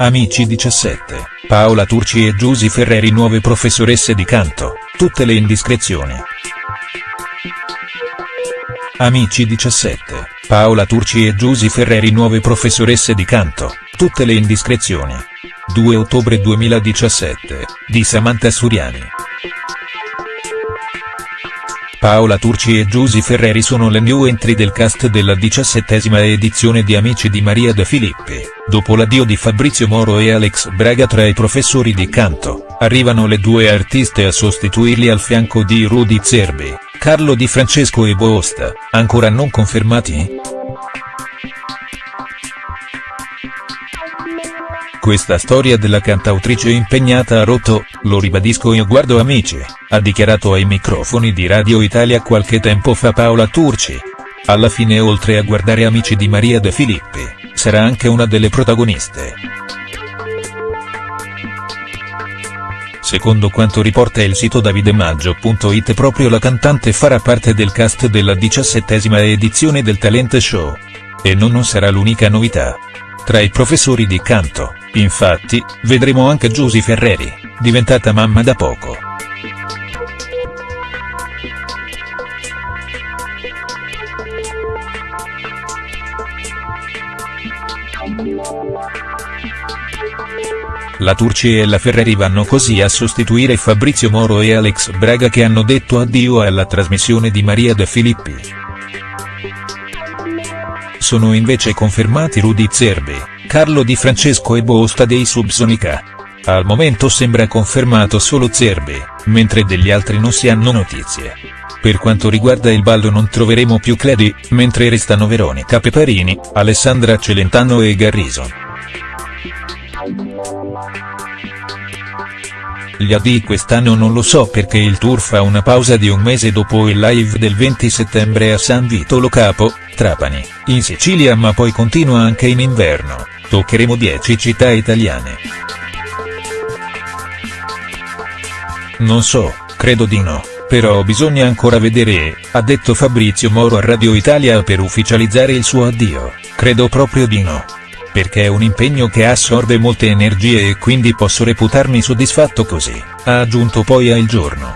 Amici 17, Paola Turci e Giusy Ferreri nuove professoresse di canto, tutte le indiscrezioni. Amici 17, Paola Turci e Giusy Ferreri nuove professoresse di canto, tutte le indiscrezioni. 2 ottobre 2017, di Samantha Suriani. Paola Turci e Giusy Ferreri sono le new entry del cast della diciassettesima edizione di Amici di Maria De Filippi, dopo l'addio di Fabrizio Moro e Alex Braga tra i professori di canto, arrivano le due artiste a sostituirli al fianco di Rudy Zerbi, Carlo Di Francesco e Boosta, ancora non confermati?. Questa storia della cantautrice impegnata a rotto, lo ribadisco io guardo amici, ha dichiarato ai microfoni di Radio Italia qualche tempo fa Paola Turci. Alla fine oltre a guardare Amici di Maria De Filippi, sarà anche una delle protagoniste. Secondo quanto riporta il sito davidemaggio.it proprio la cantante farà parte del cast della diciassettesima edizione del talent show. E non, non sarà l'unica novità. Tra i professori di canto, infatti, vedremo anche Giusy Ferreri, diventata mamma da poco. La Turci e la Ferreri vanno così a sostituire Fabrizio Moro e Alex Braga che hanno detto addio alla trasmissione di Maria De Filippi. Sono invece confermati Rudy Zerbi, Carlo Di Francesco e Bosta dei Subsonica. Al momento sembra confermato solo Zerbi, mentre degli altri non si hanno notizie. Per quanto riguarda il ballo non troveremo più Cledi, mentre restano Veronica Peparini, Alessandra Celentano e Garrison. Gli AD quest'anno non lo so perché il tour fa una pausa di un mese dopo il live del 20 settembre a San Vito Lo Capo, Trapani, in Sicilia ma poi continua anche in inverno, toccheremo 10 città italiane. Non so, credo di no, però bisogna ancora vedere, ha detto Fabrizio Moro a Radio Italia per ufficializzare il suo addio, credo proprio di no perché è un impegno che assorbe molte energie e quindi posso reputarmi soddisfatto così, ha aggiunto poi a Il Giorno.